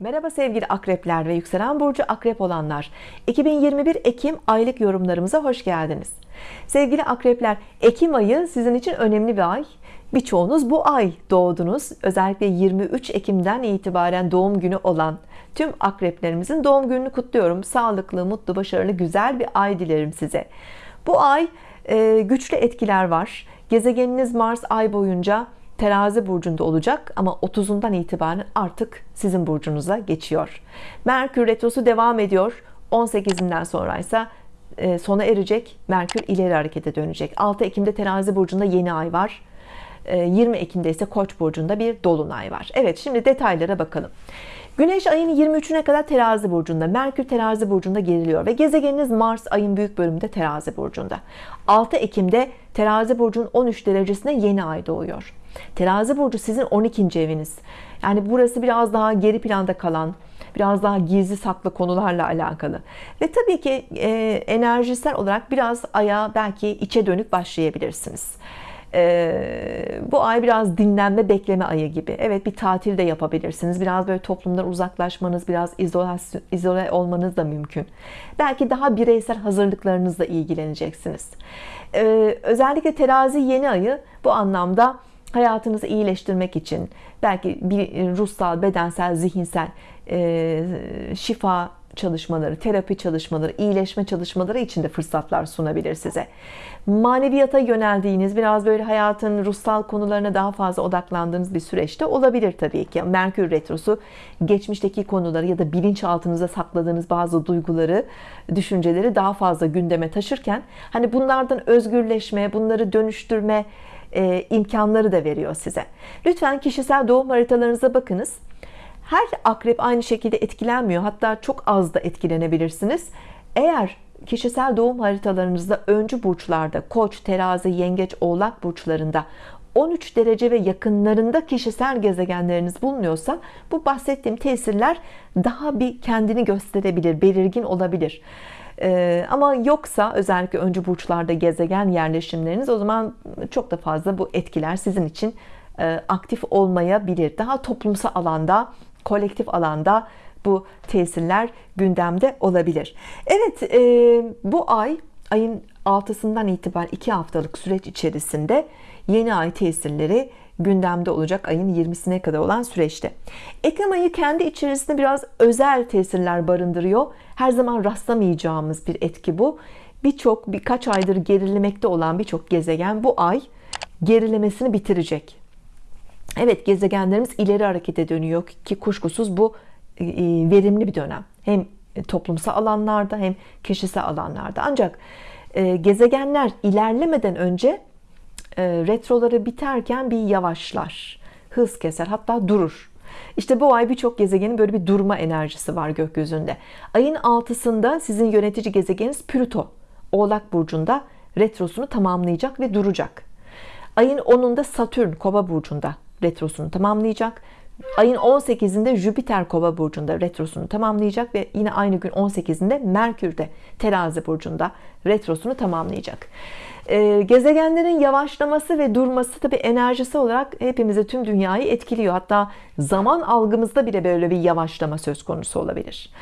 Merhaba sevgili akrepler ve yükselen burcu akrep olanlar. 2021 Ekim aylık yorumlarımıza hoş geldiniz. Sevgili akrepler Ekim ayı sizin için önemli bir ay. Birçoğunuz bu ay doğdunuz. Özellikle 23 Ekim'den itibaren doğum günü olan tüm akreplerimizin doğum gününü kutluyorum. Sağlıklı mutlu başarılı güzel bir ay dilerim size. Bu ay e, güçlü etkiler var. Gezegeniniz Mars ay boyunca terazi burcunda olacak ama 30'undan itibaren artık sizin burcunuza geçiyor. Merkür retrosu devam ediyor. 18'inden sonra ise e, sona erecek. Merkür ileri harekete dönecek. 6 Ekim'de terazi burcunda yeni ay var. 20 e, Ekim'de ise Koç burcunda bir dolunay var. Evet şimdi detaylara bakalım. Güneş ayın 23'üne kadar terazi burcunda Merkür terazi burcunda geriliyor ve gezegeniniz Mars ayın büyük bölümünde terazi burcunda. 6 Ekim'de terazi burcunun 13 derecesine yeni ay doğuyor terazi burcu sizin 12. eviniz. Yani burası biraz daha geri planda kalan biraz daha gizli saklı konularla alakalı. Ve tabii ki e, enerjisel olarak biraz aya belki içe dönük başlayabilirsiniz. Ee, bu ay biraz dinlenme bekleme ayı gibi. Evet bir tatil de yapabilirsiniz. Biraz böyle toplumdan uzaklaşmanız biraz izolasyon, izole olmanız da mümkün. Belki daha bireysel hazırlıklarınızla ilgileneceksiniz. Ee, özellikle terazi yeni ayı bu anlamda hayatınızı iyileştirmek için belki bir ruhsal bedensel zihinsel e, şifa çalışmaları, terapi çalışmaları, iyileşme çalışmaları için de fırsatlar sunabilir size. Maneviyata yöneldiğiniz, biraz böyle hayatın ruhsal konularına daha fazla odaklandığınız bir süreçte olabilir tabii ki. Merkür Retrosu geçmişteki konuları ya da bilinçaltınıza sakladığınız bazı duyguları, düşünceleri daha fazla gündeme taşırken hani bunlardan özgürleşme, bunları dönüştürme e, imkanları da veriyor size. Lütfen kişisel doğum haritalarınıza bakınız. Her akrep aynı şekilde etkilenmiyor hatta çok az da etkilenebilirsiniz. Eğer kişisel doğum haritalarınızda öncü burçlarda koç terazi yengeç oğlak burçlarında 13 derece ve yakınlarında kişisel gezegenleriniz bulunuyorsa bu bahsettiğim tesirler daha bir kendini gösterebilir belirgin olabilir ee, ama yoksa özellikle öncü burçlarda gezegen yerleşimleriniz o zaman çok da fazla bu etkiler sizin için e, aktif olmayabilir. Daha toplumsal alanda kolektif alanda bu tesirler gündemde olabilir. Evet e, bu ay ayın 6'sından itibaren 2 haftalık süreç içerisinde yeni ay tesirleri gündemde olacak ayın 20'sine kadar olan süreçte. Ekim ayı kendi içerisinde biraz özel tesirler barındırıyor. Her zaman rastlamayacağımız bir etki bu. Birçok birkaç aydır gerilemekte olan birçok gezegen bu ay gerilemesini bitirecek. Evet gezegenlerimiz ileri harekete dönüyor ki kuşkusuz bu e, verimli bir dönem. Hem toplumsal alanlarda hem kişisel alanlarda. Ancak e, gezegenler ilerlemeden önce e, retroları biterken bir yavaşlar hız keser hatta durur. İşte bu ay birçok gezegenin böyle bir durma enerjisi var gökyüzünde. Ayın altısında sizin yönetici gezegeniniz Plüto oğlak burcunda retrosunu tamamlayacak ve duracak. Ayın 10'unda Satürn kova burcunda retrosunu tamamlayacak ayın 18'inde Jüpiter kova burcunda retrosunu tamamlayacak ve yine aynı gün 18'inde Merkür de terazi burcunda retrosunu tamamlayacak. Ee, gezegenlerin yavaşlaması ve durması tabi enerjisi olarak hepimizi tüm dünyayı etkiliyor. Hatta zaman algımızda bile böyle bir yavaşlama söz konusu olabilir.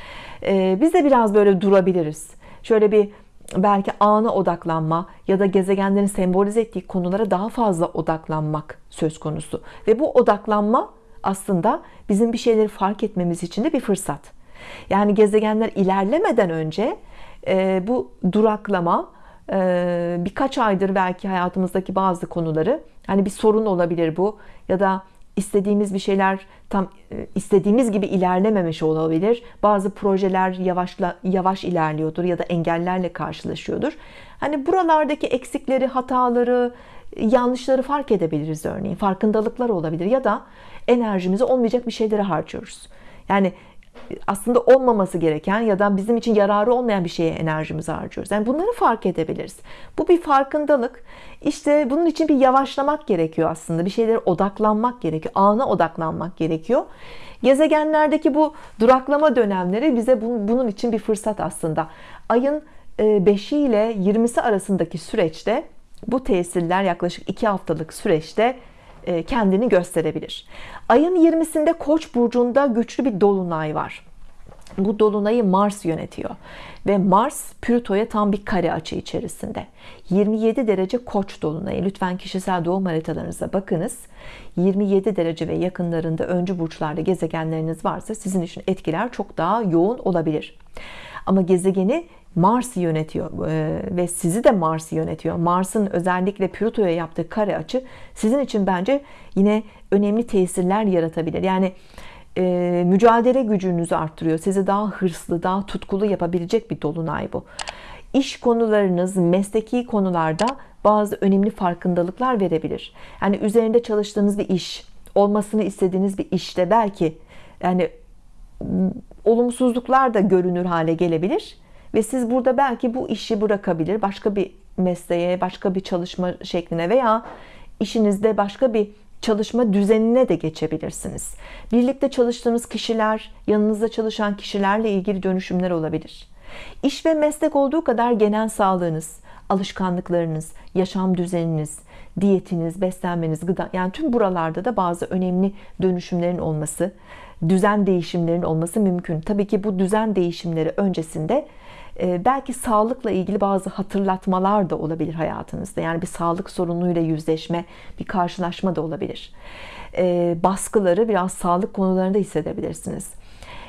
Ee, biz de biraz böyle durabiliriz. Şöyle bir belki ana odaklanma ya da gezegenlerin sembolize ettiği konulara daha fazla odaklanmak söz konusu. Ve bu odaklanma aslında bizim bir şeyleri fark etmemiz için de bir fırsat. Yani gezegenler ilerlemeden önce e, bu duraklama e, birkaç aydır belki hayatımızdaki bazı konuları hani bir sorun olabilir bu ya da istediğimiz bir şeyler tam e, istediğimiz gibi ilerlememiş olabilir. Bazı projeler yavaşla, yavaş ilerliyordur ya da engellerle karşılaşıyordur. Hani buralardaki eksikleri hataları yanlışları fark edebiliriz örneğin farkındalıklar olabilir ya da enerjimizi olmayacak bir şeylere harcıyoruz yani aslında olmaması gereken ya da bizim için yararı olmayan bir şeye enerjimizi harcıyoruz. Yani bunları fark edebiliriz. Bu bir farkındalık. İşte bunun için bir yavaşlamak gerekiyor aslında. Bir şeylere odaklanmak gerekiyor. Ana odaklanmak gerekiyor. Gezegenlerdeki bu duraklama dönemleri bize bunun için bir fırsat aslında. Ayın 5'i e, ile 20'si arasındaki süreçte bu tesirler yaklaşık 2 haftalık süreçte e, kendini gösterebilir. Ayın 20'sinde Koç burcunda güçlü bir dolunay var. Bu dolunayı Mars yönetiyor. Ve Mars Plüto'ya tam bir kare açı içerisinde. 27 derece Koç dolunayı. Lütfen kişisel doğum haritalarınıza bakınız. 27 derece ve yakınlarında öncü burçlarda gezegenleriniz varsa sizin için etkiler çok daha yoğun olabilir. Ama gezegeni Mars yönetiyor e, ve sizi de Mars yönetiyor. Mars'ın özellikle Plüto'ya yaptığı kare açı sizin için bence yine önemli tesirler yaratabilir. Yani e, mücadele gücünüzü arttırıyor. Sizi daha hırslı, daha tutkulu yapabilecek bir dolunay bu. İş konularınız, mesleki konularda bazı önemli farkındalıklar verebilir. Yani üzerinde çalıştığınız bir iş, olmasını istediğiniz bir işte belki yani olumsuzluklar da görünür hale gelebilir ve siz burada belki bu işi bırakabilir başka bir mesleğe başka bir çalışma şekline veya işinizde başka bir çalışma düzenine de geçebilirsiniz. Birlikte çalıştığınız kişiler yanınızda çalışan kişilerle ilgili dönüşümler olabilir. İş ve meslek olduğu kadar genel sağlığınız alışkanlıklarınız yaşam düzeniniz diyetiniz beslenmeniz gıda yani tüm buralarda da bazı önemli dönüşümlerin olması düzen değişimlerin olması mümkün. Tabii ki bu düzen değişimleri öncesinde belki sağlıkla ilgili bazı hatırlatmalar da olabilir hayatınızda. Yani bir sağlık sorunuyla yüzleşme bir karşılaşma da olabilir. Ee, baskıları biraz sağlık konularında hissedebilirsiniz.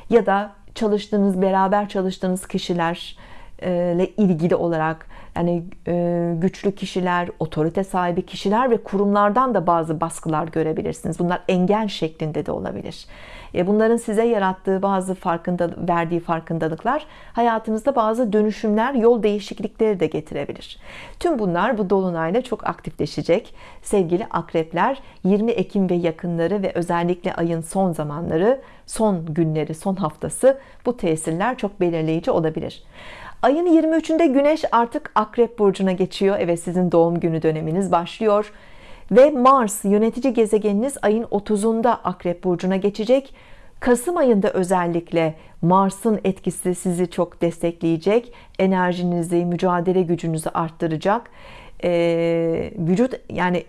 Ya da çalıştığınız beraber çalıştığınız kişilerle ilgili olarak yani e, güçlü kişiler otorite sahibi kişiler ve kurumlardan da bazı baskılar görebilirsiniz. Bunlar engel şeklinde de olabilir. E, bunların size yarattığı bazı farkında verdiği farkındalıklar hayatınızda bazı dönüşümler yol değişiklikleri de getirebilir. Tüm bunlar bu dolunayla çok aktifleşecek. Sevgili akrepler 20 Ekim ve yakınları ve özellikle ayın son zamanları son günleri son haftası bu tesirler çok belirleyici olabilir ayın 23'ünde Güneş artık Akrep Burcu'na geçiyor. Evet sizin doğum günü döneminiz başlıyor. Ve Mars yönetici gezegeniniz ayın 30'unda Akrep Burcu'na geçecek. Kasım ayında özellikle Mars'ın etkisi sizi çok destekleyecek. Enerjinizi mücadele gücünüzü arttıracak. Ee, vücut yani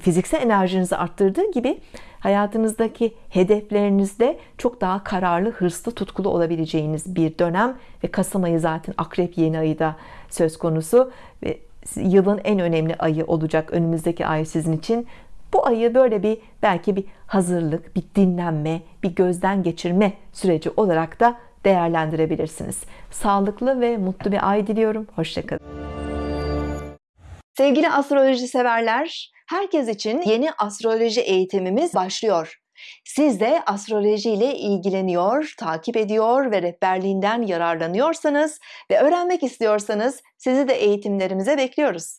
fiziksel enerjinizi arttırdığı gibi hayatınızdaki hedeflerinizde çok daha kararlı hırslı tutkulu olabileceğiniz bir dönem ve Kasım ayı zaten akrep yeni ayı da söz konusu ve yılın en önemli ayı olacak önümüzdeki ay sizin için. Bu ayı böyle bir belki bir hazırlık bir dinlenme bir gözden geçirme süreci olarak da değerlendirebilirsiniz. Sağlıklı ve mutlu bir ay diliyorum. Hoşçakalın sevgili astroloji severler herkes için yeni astroloji eğitimimiz başlıyor siz de astroloji ile ilgileniyor, takip ediyor ve rehberliğinden yararlanıyorsanız ve öğrenmek istiyorsanız sizi de eğitimlerimize bekliyoruz.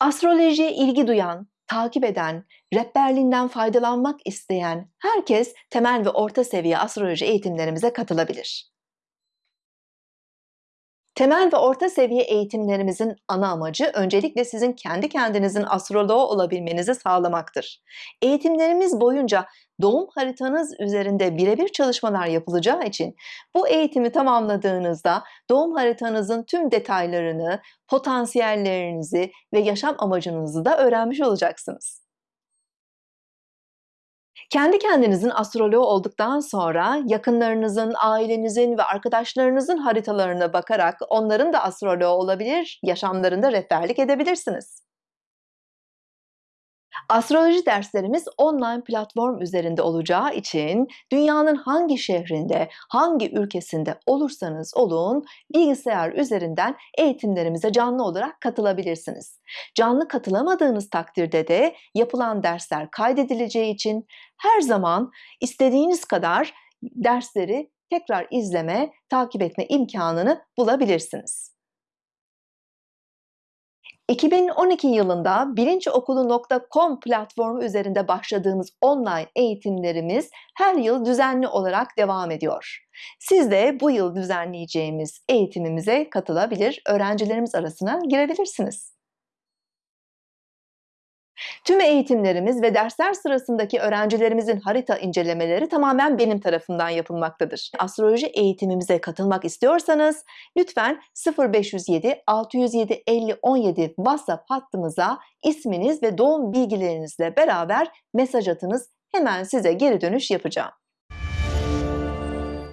Astrolojiye ilgi duyan, takip eden, rehberliğinden faydalanmak isteyen herkes temel ve orta seviye astroloji eğitimlerimize katılabilir. Temel ve orta seviye eğitimlerimizin ana amacı öncelikle sizin kendi kendinizin astroloğu olabilmenizi sağlamaktır. Eğitimlerimiz boyunca doğum haritanız üzerinde birebir çalışmalar yapılacağı için bu eğitimi tamamladığınızda doğum haritanızın tüm detaylarını, potansiyellerinizi ve yaşam amacınızı da öğrenmiş olacaksınız. Kendi kendinizin astroloğu olduktan sonra yakınlarınızın, ailenizin ve arkadaşlarınızın haritalarına bakarak onların da astroloğu olabilir, yaşamlarında rehberlik edebilirsiniz. Astroloji derslerimiz online platform üzerinde olacağı için dünyanın hangi şehrinde, hangi ülkesinde olursanız olun bilgisayar üzerinden eğitimlerimize canlı olarak katılabilirsiniz. Canlı katılamadığınız takdirde de yapılan dersler kaydedileceği için her zaman istediğiniz kadar dersleri tekrar izleme, takip etme imkanını bulabilirsiniz. 2012 yılında bilinçokulu.com platformu üzerinde başladığımız online eğitimlerimiz her yıl düzenli olarak devam ediyor. Siz de bu yıl düzenleyeceğimiz eğitimimize katılabilir, öğrencilerimiz arasına girebilirsiniz. Tüm eğitimlerimiz ve dersler sırasındaki öğrencilerimizin harita incelemeleri tamamen benim tarafından yapılmaktadır. Astroloji eğitimimize katılmak istiyorsanız lütfen 0507 607 50 17 WhatsApp hattımıza isminiz ve doğum bilgilerinizle beraber mesaj atınız. Hemen size geri dönüş yapacağım.